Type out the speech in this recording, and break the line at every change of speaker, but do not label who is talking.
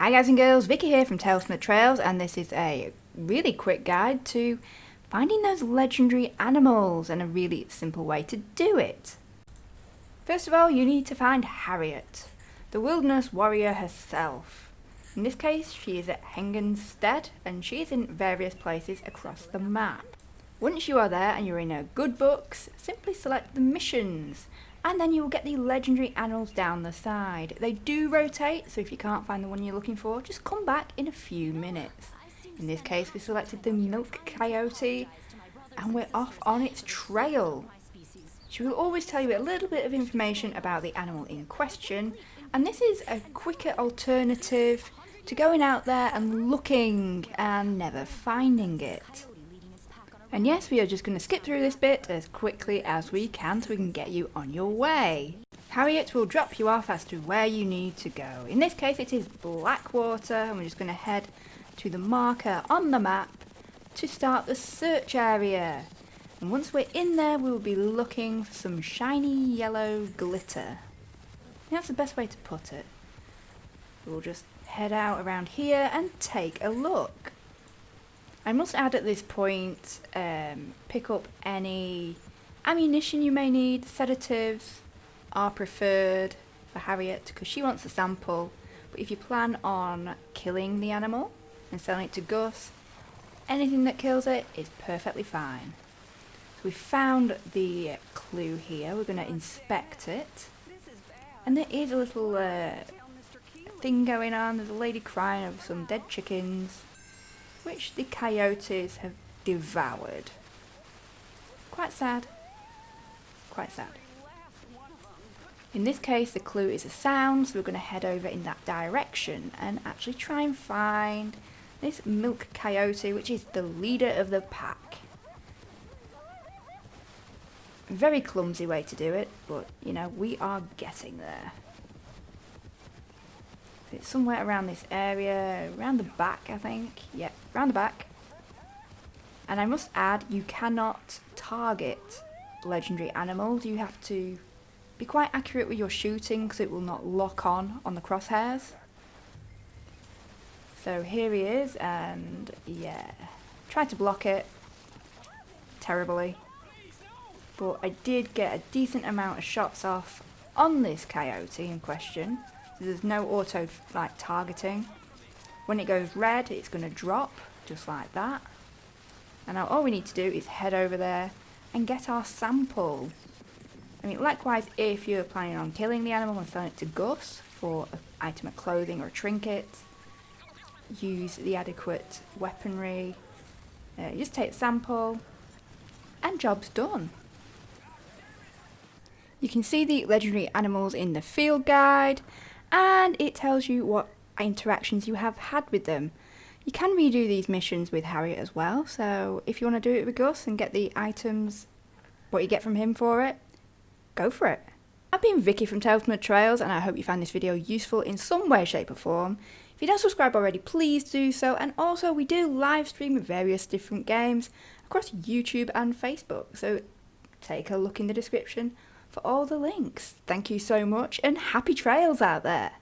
Hi guys and girls, Vicky here from Tales from the Trails and this is a really quick guide to finding those legendary animals and a really simple way to do it. First of all you need to find Harriet, the wilderness warrior herself. In this case she is at Hennigan's Stead and she is in various places across the map. Once you are there and you're in her good books, simply select the missions and then you will get the legendary animals down the side. They do rotate, so if you can't find the one you're looking for, just come back in a few minutes. In this case, we selected the milk coyote, and we're off on its trail. She will always tell you a little bit of information about the animal in question, and this is a quicker alternative to going out there and looking and never finding it. And yes, we are just going to skip through this bit as quickly as we can so we can get you on your way. Harriet will drop you off as to where you need to go. In this case it is Blackwater and we're just going to head to the marker on the map to start the search area. And once we're in there we will be looking for some shiny yellow glitter. That's the best way to put it. We'll just head out around here and take a look. I must add at this point, um, pick up any ammunition you may need. Sedatives are preferred for Harriet because she wants a sample. But if you plan on killing the animal and selling it to Gus, anything that kills it is perfectly fine. So we found the clue here. We're going to inspect it. And there is a little uh, thing going on. There's a lady crying over some dead chickens which the coyotes have devoured. Quite sad. Quite sad. In this case, the clue is a sound, so we're going to head over in that direction and actually try and find this milk coyote, which is the leader of the pack. Very clumsy way to do it, but, you know, we are getting there. It's somewhere around this area, around the back I think. Yep, around the back. And I must add, you cannot target legendary animals. You have to be quite accurate with your shooting because it will not lock on on the crosshairs. So here he is and yeah, tried to block it terribly. But I did get a decent amount of shots off on this coyote in question. There's no auto like targeting. When it goes red, it's going to drop just like that. And now all we need to do is head over there and get our sample. I mean, likewise, if you're planning on killing the animal and selling it to Gus for an item of clothing or a trinket, use the adequate weaponry. Uh, just take a sample, and job's done. You can see the legendary animals in the field guide, and it tells you what interactions you have had with them. You can redo these missions with Harriet as well, so if you want to do it with Gus and get the items, what you get from him for it, go for it. I've been Vicky from Tales from the Trails and I hope you found this video useful in some way, shape or form. If you don't subscribe already, please do so and also we do live stream various different games across YouTube and Facebook, so take a look in the description for all the links. Thank you so much and happy trails out there.